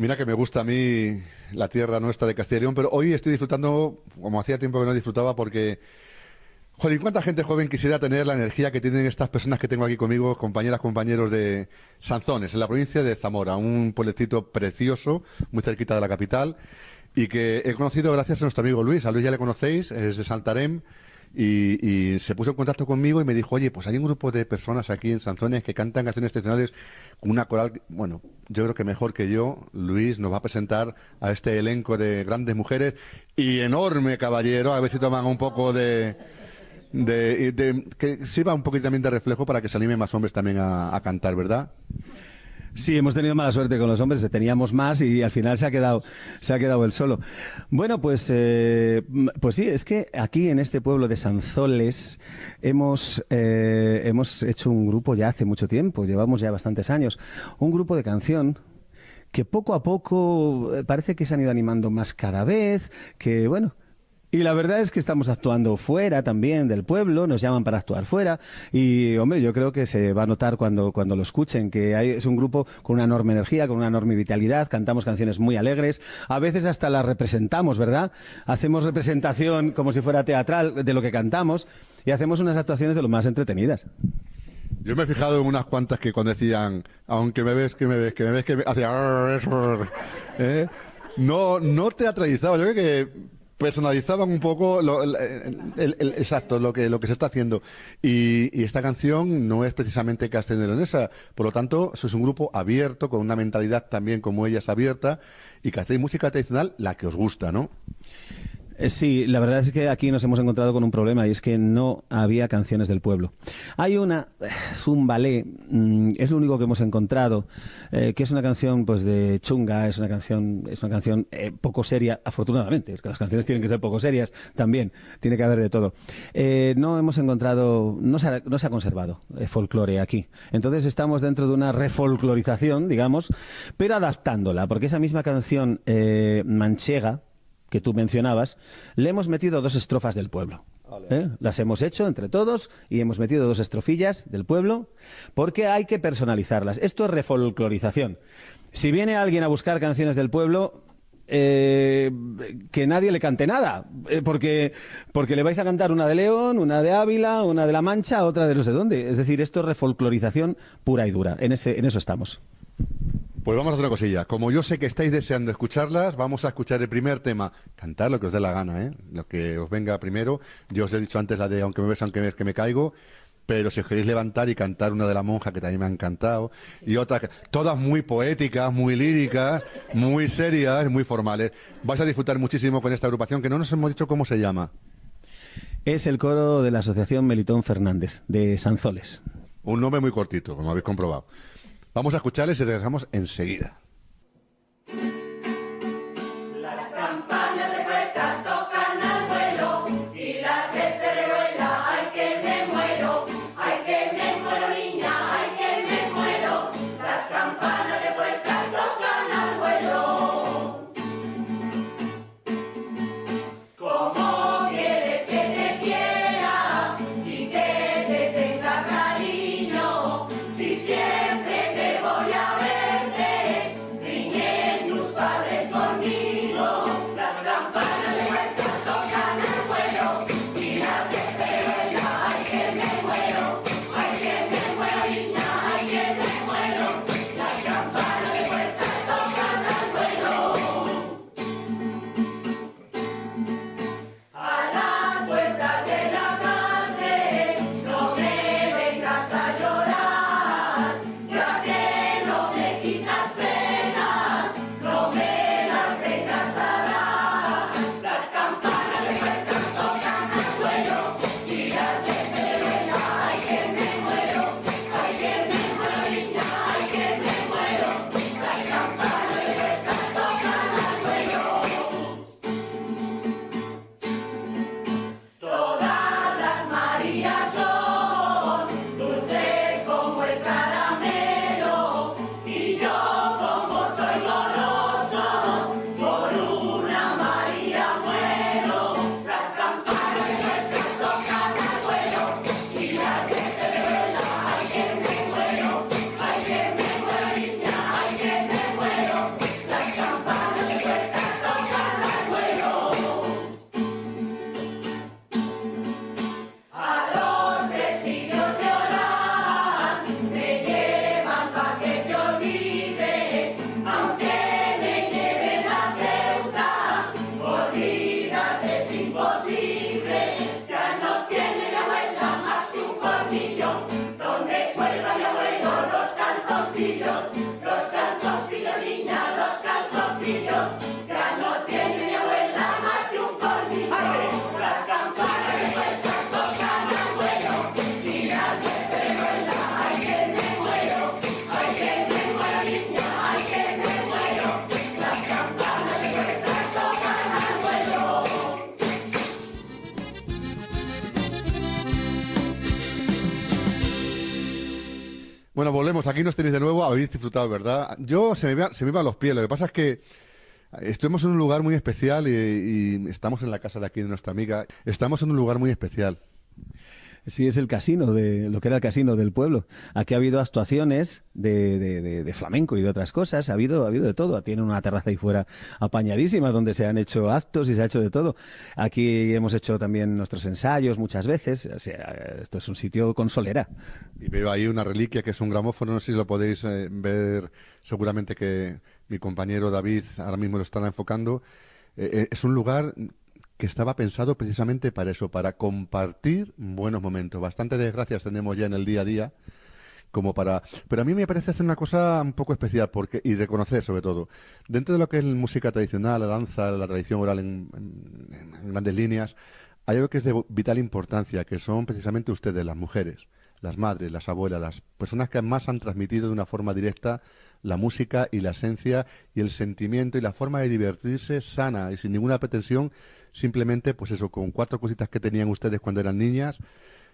Mira que me gusta a mí la tierra nuestra de Castilla y León, pero hoy estoy disfrutando, como hacía tiempo que no disfrutaba, porque, joder, ¿cuánta gente joven quisiera tener la energía que tienen estas personas que tengo aquí conmigo, compañeras, compañeros de Sanzones, en la provincia de Zamora, un pueblecito precioso, muy cerquita de la capital, y que he conocido gracias a nuestro amigo Luis. A Luis ya le conocéis, es de Santarém, y, se puso en contacto conmigo y me dijo, oye, pues hay un grupo de personas aquí en Sanzones que cantan canciones tradicionales con una coral, bueno, yo creo que mejor que yo, Luis nos va a presentar a este elenco de grandes mujeres y enorme caballero, a ver si toman un poco de... de, que sirva un poquito también de reflejo para que se animen más hombres también a cantar, ¿verdad? Sí, hemos tenido mala suerte con los hombres, teníamos más y al final se ha quedado, se ha quedado el solo. Bueno, pues, eh, pues sí, es que aquí en este pueblo de Sanzoles hemos, eh, hemos hecho un grupo ya hace mucho tiempo, llevamos ya bastantes años, un grupo de canción que poco a poco eh, parece que se han ido animando más cada vez, que bueno, y la verdad es que estamos actuando fuera también del pueblo, nos llaman para actuar fuera y, hombre, yo creo que se va a notar cuando, cuando lo escuchen, que hay, es un grupo con una enorme energía, con una enorme vitalidad, cantamos canciones muy alegres, a veces hasta las representamos, ¿verdad? Hacemos representación como si fuera teatral de lo que cantamos y hacemos unas actuaciones de lo más entretenidas. Yo me he fijado en unas cuantas que cuando decían, aunque me ves, que me ves, que me ves, que me... Hacía... ¿eh? No, no teatralizado, yo creo que personalizaban un poco lo, el, exacto lo que lo que se está haciendo. Y, esta canción no es precisamente castellonesa por lo tanto es un grupo abierto con una mentalidad también como ella es abierta. Y que hacéis música tradicional la que os gusta no sí, la verdad es que aquí nos hemos encontrado con un problema y es que no había canciones del pueblo. Hay una, eh, Zumbalé, mm, es lo único que hemos encontrado, eh, que es una canción pues de chunga, es una canción, es una canción poco seria, afortunadamente, es que las canciones tienen que ser poco serias también, tiene que haber de todo. no hemos encontrado, no se ha, no se ha conservado folclore aquí. Entonces estamos dentro de una refolclorización, digamos, pero adaptándola, porque esa misma canción manchega, que tú mencionabas, le hemos metido dos estrofas del pueblo. ¿eh? Las hemos hecho entre todos y hemos metido dos estrofillas del pueblo porque hay que personalizarlas. Esto es refolclorización. Si viene alguien a buscar canciones del pueblo, eh, que nadie le cante nada, eh, porque, porque le vais a cantar una de León, una de Ávila, una de La Mancha, otra de no sé dónde. Es decir, esto es refolclorización pura y dura. En, ese, en eso estamos. Pues vamos a hacer una cosilla. Como yo sé que estáis deseando escucharlas, vamos a escuchar el primer tema. Cantar lo que os dé la gana, ¿eh? Lo que os venga primero. Yo os he dicho antes la de Aunque me ves, aunque me, que me caigo. Pero si os queréis levantar y cantar una de la monja, que también me ha encantado, y otras, todas muy poéticas, muy líricas, muy serias, muy formales. Vais a disfrutar muchísimo con esta agrupación, que no nos hemos dicho cómo se llama. Es el coro de la Asociación Melitón Fernández, de Sanzoles. Un nombre muy cortito, como habéis comprobado. Vamos a escucharles y regresamos enseguida. Los Bueno, volvemos. Aquí nos tenéis de nuevo. Habéis disfrutado, ¿verdad? Yo se me, me iban los pies. Lo que pasa es que estuvimos en un lugar muy especial y estamos en la casa de aquí de nuestra amiga. Estamos en un lugar muy especial. Sí, es el casino, de lo que era el casino del pueblo. Aquí ha habido actuaciones de, de, flamenco y de otras cosas, ha habido, ha habido de todo. Tiene una terraza ahí fuera apañadísima donde se han hecho actos y se ha hecho de todo. Aquí hemos hecho también nuestros ensayos muchas veces. Esto es un sitio con solera. Y veo ahí una reliquia que es un gramófono, no sé si lo podéis eh, ver, seguramente que mi compañero David ahora mismo lo estará enfocando. Eh, eh, es un lugar que estaba pensado precisamente para eso, para compartir buenos momentos. Bastante desgracias tenemos ya en el día a día como para pero a mí me parece hacer una cosa un poco especial porque y reconocer sobre todo dentro de lo que es música tradicional la danza la tradición oral en, en grandes líneas hay algo que es de vital importancia que son precisamente ustedes las mujeres las madres las abuelas las personas que más han transmitido de una forma directa la música y la esencia y el sentimiento y la forma de divertirse sana y sin ninguna pretensión simplemente, pues eso, con cuatro cositas que tenían ustedes cuando eran niñas.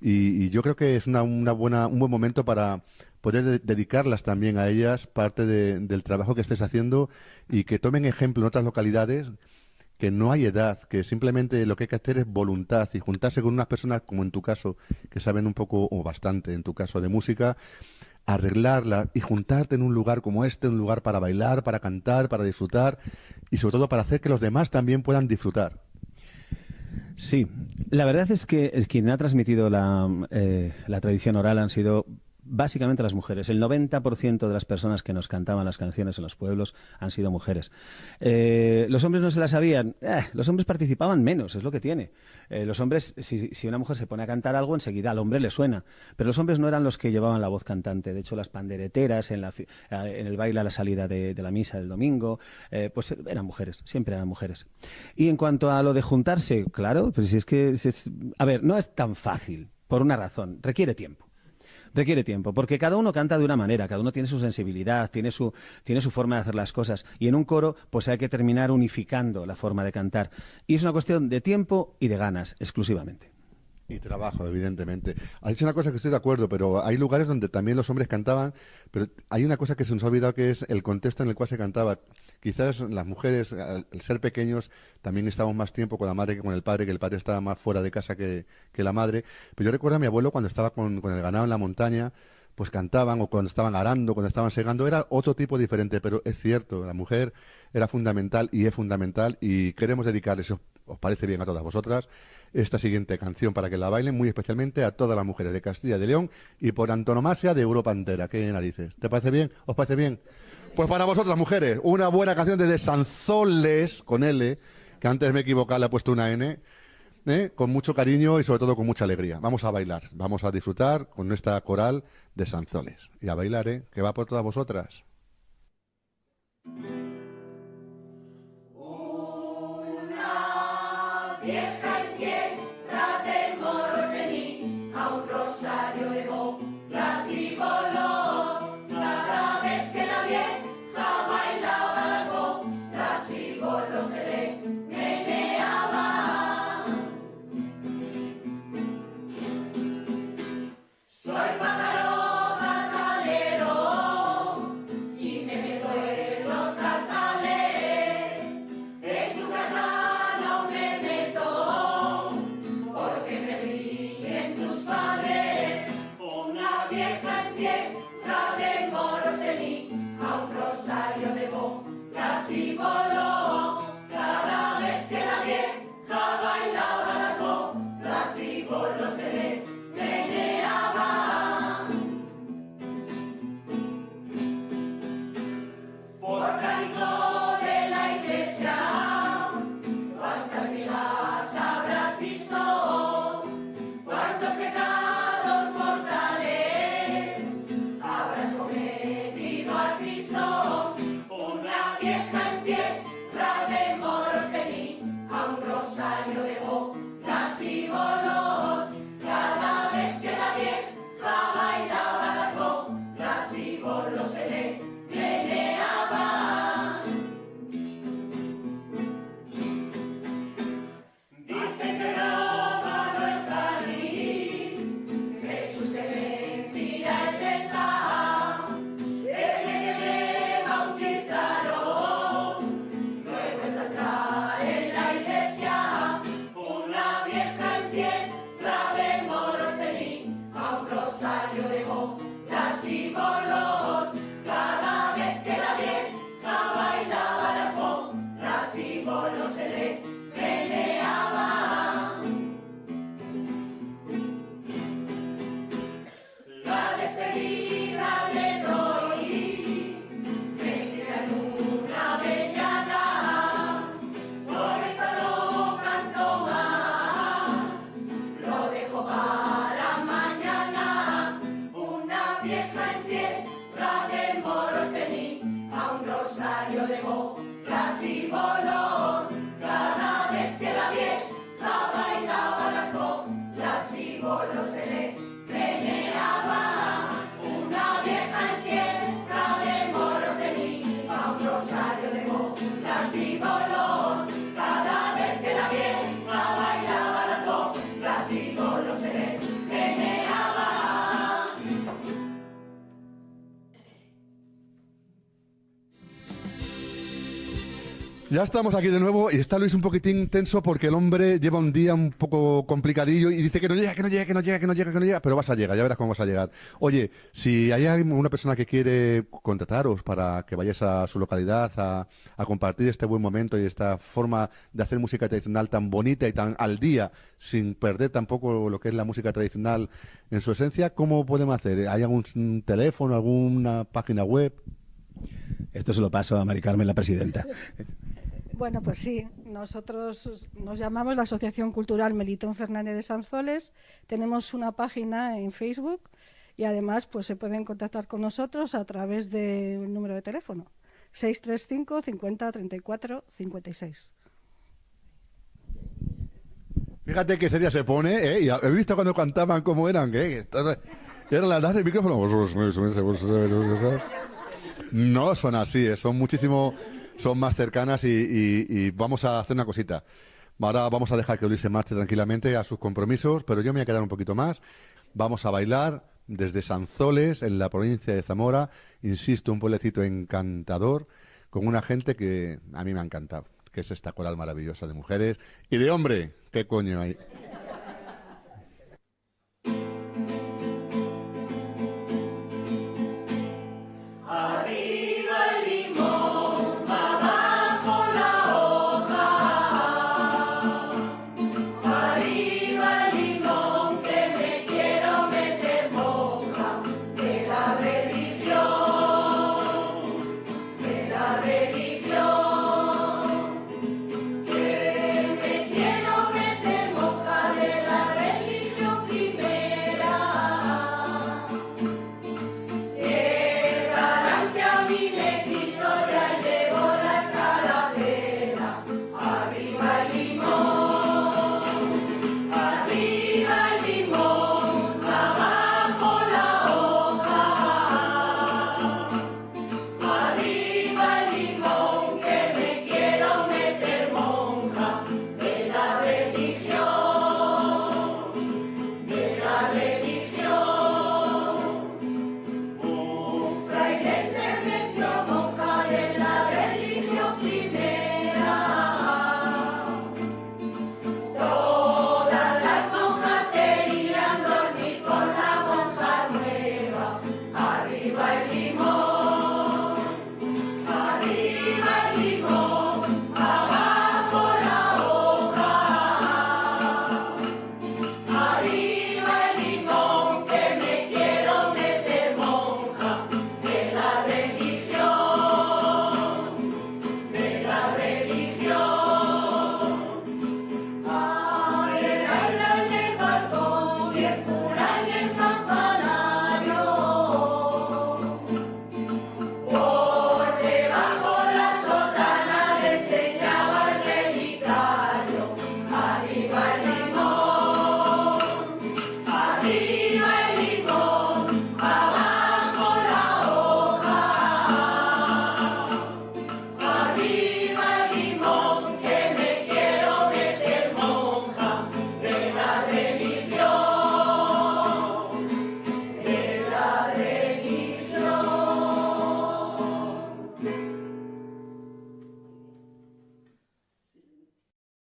Y, yo creo que es una, una, buena, un buen momento para poder dedicarlas también a ellas parte del trabajo que estés haciendo y que tomen ejemplo en otras localidades que no hay edad, que simplemente lo que hay que hacer es voluntad y juntarse con unas personas como en tu caso, que saben un poco o bastante en tu caso de música, arreglarla y juntarte en un lugar como este, un lugar para bailar, para cantar, para disfrutar y sobre todo para hacer que los demás también puedan disfrutar. Sí, la verdad es que quien ha transmitido la, eh, la tradición oral han sido básicamente las mujeres. El 90% de las personas que nos cantaban las canciones en los pueblos han sido mujeres. Eh, los hombres no se las sabían. Eh, los hombres participaban menos, es lo que tiene. Eh, los hombres, si, una mujer se pone a cantar algo, enseguida al hombre le suena. Pero los hombres no eran los que llevaban la voz cantante. De hecho, las pandereteras en, la, el baile a la salida de, la misa del domingo, pues eran mujeres, siempre eran mujeres. Y en cuanto a lo de juntarse, claro, pues si es que... A ver, no es tan fácil, por una razón, requiere tiempo requiere tiempo, porque cada uno canta de una manera, cada uno tiene su sensibilidad, tiene su, tiene su forma de hacer las cosas. Y en un coro, pues hay que terminar unificando la forma de cantar. Y es una cuestión de tiempo y de ganas, exclusivamente. Y trabajo, evidentemente. Ha dicho una cosa que estoy de acuerdo, pero hay lugares donde también los hombres cantaban, pero hay una cosa que se nos ha olvidado que es el contexto en el cual se cantaba. Quizás las mujeres, al ser pequeños, también estábamos más tiempo con la madre que con el padre, que el padre estaba más fuera de casa que, la madre. Pero yo recuerdo a mi abuelo cuando estaba con, con el ganado en la montaña, pues cantaban, o cuando estaban arando, cuando estaban segando, era otro tipo diferente, pero es cierto, la mujer era fundamental y es fundamental y queremos dedicarles, os parece bien a todas vosotras, esta siguiente canción para que la bailen muy especialmente a todas las mujeres de Castilla y de León y por antonomasia de Europa entera. ¿Qué narices? ¿Te parece bien? ¿Os parece bien? Pues para vosotras, mujeres, una buena canción de Sanzoles con L, que antes me equivocaba, le he puesto una N, ¿eh? con mucho cariño y sobre todo con mucha alegría. Vamos a bailar, vamos a disfrutar con nuestra coral de Sanzoles. Y a bailar, ¿eh? que va por todas vosotras. Simbolo. Ya estamos aquí de nuevo y está Luis un poquitín tenso porque el hombre lleva un día un poco complicadillo y dice que no llega, que no llega, que no llega, que no llega, que no llega, pero vas a llegar, ya verás cómo vas a llegar. Oye, si hay una persona que quiere contrataros para que vayáis a su localidad a, a compartir este buen momento y esta forma de hacer música tradicional tan bonita y tan al día, sin perder tampoco lo que es la música tradicional en su esencia, ¿cómo podemos hacer? ¿Hay algún teléfono, alguna página web? Esto se lo paso a Mari Carmen, la presidenta. Bueno, pues sí, nosotros nos llamamos la Asociación Cultural Melitón Fernández de Sanzoles, tenemos una página en Facebook y además pues se pueden contactar con nosotros a través del número de teléfono 635 50 34 56. Fíjate qué seria se pone, ¿eh? Y he visto cuando cantaban cómo eran, ¿eh? Eran las de micrófono. No son así, ¿eh? son muchísimo son más cercanas y, vamos a hacer una cosita. Ahora vamos a dejar que Luis se marche tranquilamente a sus compromisos, pero yo me voy a quedar un poquito más. Vamos a bailar desde Sanzoles, en la provincia de Zamora. Insisto, un pueblecito encantador, con una gente que a mí me ha encantado, que es esta coral maravillosa de mujeres y de hombre. ¿Qué coño hay?